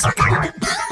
Best.